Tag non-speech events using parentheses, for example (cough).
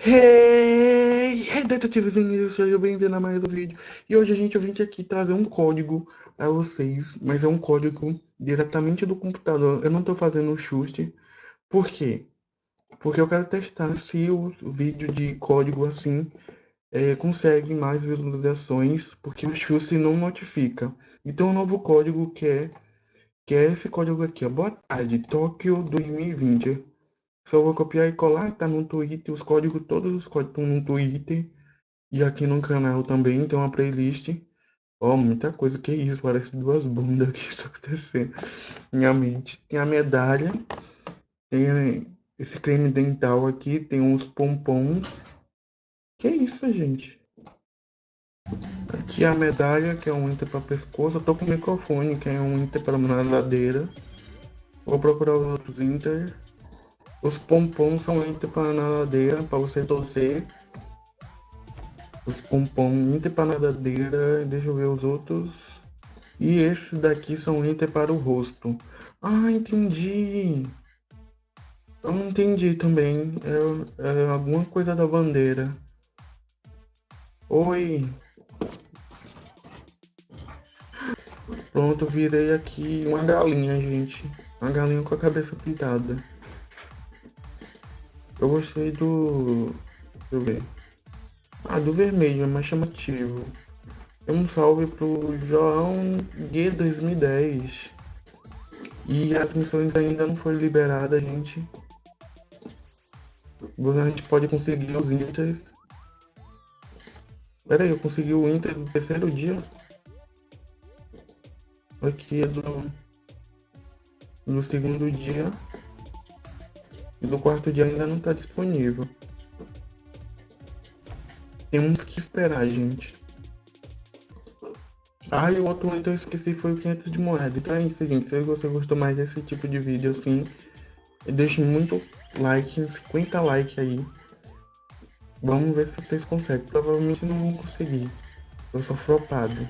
Hey, hey detetives e sejam bem-vindos a mais um vídeo. E hoje a gente vem aqui trazer um código a vocês, mas é um código diretamente do computador. Eu não estou fazendo o chute. Por quê? Porque eu quero testar se o vídeo de código assim é, consegue mais visualizações, porque o chute não notifica. Então, o novo código que é, que é esse código aqui, ó. Boa tarde, Tóquio 2020. Só vou copiar e colar, tá no Twitter, os códigos, todos os códigos estão no Twitter. E aqui no canal também tem uma playlist. Ó, oh, muita coisa, que isso, parece duas bundas que está (laughs) acontecendo. Minha mente. Tem a medalha, tem esse creme dental aqui, tem uns pompons. Que isso, gente? Aqui a medalha, que é um inter para pescoço. Eu tô com o microfone, que é um inter para nadadeira. Vou procurar os outros inter. Os pompons são entre para você torcer. Os pompons nadadeira, deixa eu ver os outros. E esses daqui são entre para o rosto. Ah, entendi. Eu não entendi também. É, é alguma coisa da bandeira. Oi. Pronto, virei aqui uma galinha, gente. Uma galinha com a cabeça pintada. Eu gostei do. Deixa eu ver. Ah, do vermelho, é mais chamativo. Um salve pro João G 2010. E as missões ainda não foram liberadas, gente. A gente pode conseguir os inters. Pera aí, eu consegui o inter do terceiro dia. Aqui é do, do segundo dia. E do quarto dia ainda não está disponível. Temos que esperar, gente. Ah, e o outro então eu esqueci foi o 500 de moeda. Então é isso, gente. Se você gostou mais desse tipo de vídeo assim, deixe muito like, 50 likes aí. Vamos ver se vocês conseguem. Provavelmente não vão conseguir. Eu sou flopado.